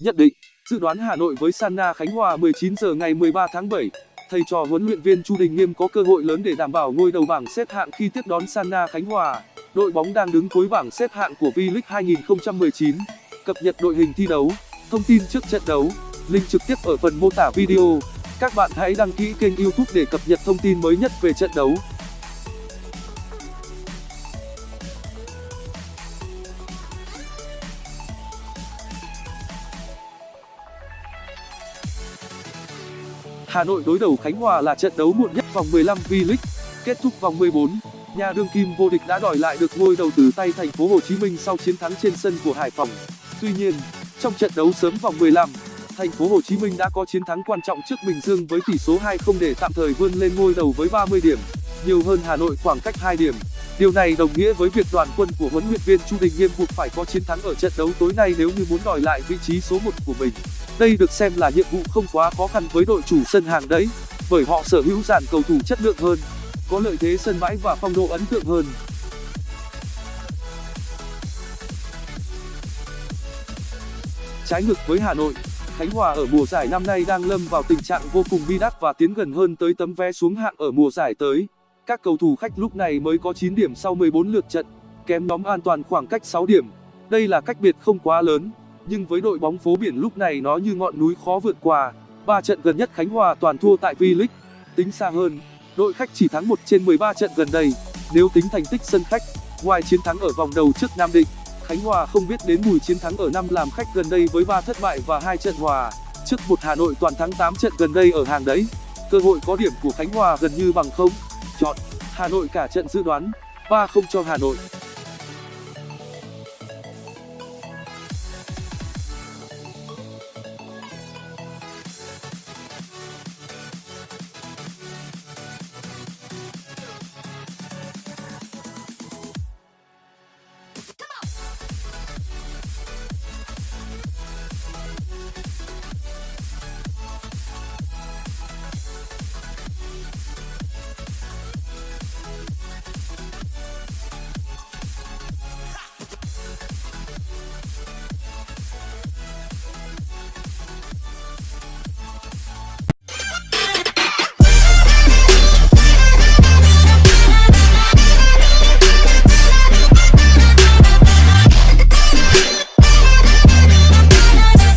Nhận định, dự đoán Hà Nội với Sanna Khánh Hòa 19 giờ ngày 13 tháng 7. Thầy trò huấn luyện viên Chu Đình Nghiêm có cơ hội lớn để đảm bảo ngôi đầu bảng xếp hạng khi tiếp đón Sanna Khánh Hòa. Đội bóng đang đứng cuối bảng xếp hạng của V-League 2019. Cập nhật đội hình thi đấu, thông tin trước trận đấu, link trực tiếp ở phần mô tả video. Các bạn hãy đăng ký kênh YouTube để cập nhật thông tin mới nhất về trận đấu. Hà Nội đối đầu Khánh Hòa là trận đấu muộn nhất vòng 15 V-League. Kết thúc vòng 14, nhà đương kim vô địch đã đòi lại được ngôi đầu từ tay Thành phố Hồ Chí Minh sau chiến thắng trên sân của Hải Phòng. Tuy nhiên, trong trận đấu sớm vòng 15, Thành phố Hồ Chí Minh đã có chiến thắng quan trọng trước Bình Dương với tỷ số 2-0 để tạm thời vươn lên ngôi đầu với 30 điểm, nhiều hơn Hà Nội khoảng cách 2 điểm. Điều này đồng nghĩa với việc đoàn quân của huấn luyện viên Chu Đình Nghiêm buộc phải có chiến thắng ở trận đấu tối nay nếu như muốn đòi lại vị trí số 1 của mình. Đây được xem là nhiệm vụ không quá khó khăn với đội chủ sân hàng đấy, bởi họ sở hữu dàn cầu thủ chất lượng hơn, có lợi thế sân bãi và phong độ ấn tượng hơn. Trái ngược với Hà Nội, Khánh Hòa ở mùa giải năm nay đang lâm vào tình trạng vô cùng bi đát và tiến gần hơn tới tấm vé xuống hạng ở mùa giải tới. Các cầu thủ khách lúc này mới có 9 điểm sau 14 lượt trận, kém nhóm an toàn khoảng cách 6 điểm. Đây là cách biệt không quá lớn, nhưng với đội bóng phố biển lúc này nó như ngọn núi khó vượt qua. Ba trận gần nhất Khánh Hòa toàn thua tại V-League. Tính xa hơn, đội khách chỉ thắng 1 trên 13 trận gần đây. Nếu tính thành tích sân khách, ngoài chiến thắng ở vòng đầu trước Nam Định, Khánh Hòa không biết đến mùi chiến thắng ở năm làm khách gần đây với 3 thất bại và 2 trận hòa. Trước một Hà Nội toàn thắng 8 trận gần đây ở hàng đấy. Cơ hội có điểm của Khánh Hòa gần như bằng không. Chọn Hà Nội cả trận dự đoán 3-0 cho Hà Nội.